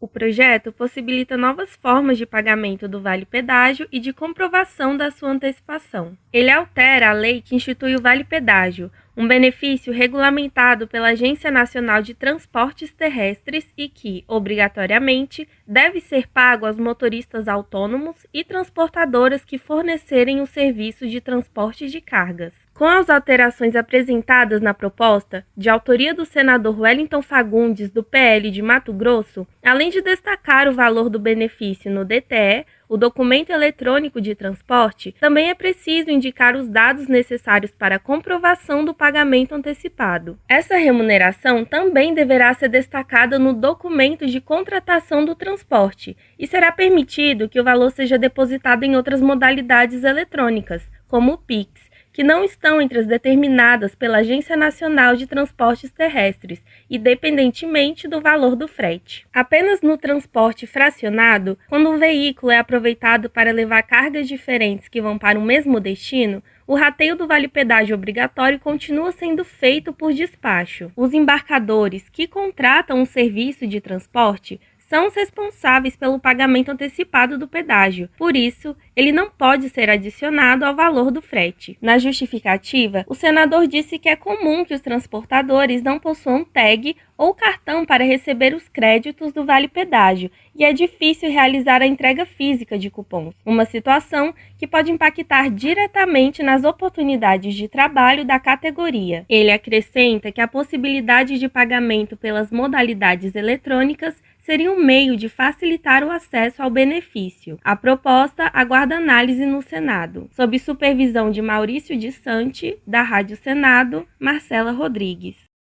O projeto possibilita novas formas de pagamento do Vale Pedágio e de comprovação da sua antecipação. Ele altera a lei que institui o Vale Pedágio, um benefício regulamentado pela Agência Nacional de Transportes Terrestres e que, obrigatoriamente, deve ser pago aos motoristas autônomos e transportadoras que fornecerem o serviço de transporte de cargas. Com as alterações apresentadas na proposta, de autoria do senador Wellington Fagundes, do PL de Mato Grosso, além de destacar o valor do benefício no DTE, o documento eletrônico de transporte, também é preciso indicar os dados necessários para a comprovação do pagamento antecipado. Essa remuneração também deverá ser destacada no documento de contratação do transporte e será permitido que o valor seja depositado em outras modalidades eletrônicas, como o PIX que não estão entre as determinadas pela Agência Nacional de Transportes Terrestres, independentemente do valor do frete. Apenas no transporte fracionado, quando o veículo é aproveitado para levar cargas diferentes que vão para o mesmo destino, o rateio do vale pedágio obrigatório continua sendo feito por despacho. Os embarcadores que contratam um serviço de transporte são os responsáveis pelo pagamento antecipado do pedágio, por isso, ele não pode ser adicionado ao valor do frete. Na justificativa, o senador disse que é comum que os transportadores não possuam tag ou cartão para receber os créditos do vale pedágio e é difícil realizar a entrega física de cupons, uma situação que pode impactar diretamente nas oportunidades de trabalho da categoria. Ele acrescenta que a possibilidade de pagamento pelas modalidades eletrônicas seria um meio de facilitar o acesso ao benefício. A proposta aguarda análise no Senado, sob supervisão de Maurício de Sante, da Rádio Senado, Marcela Rodrigues.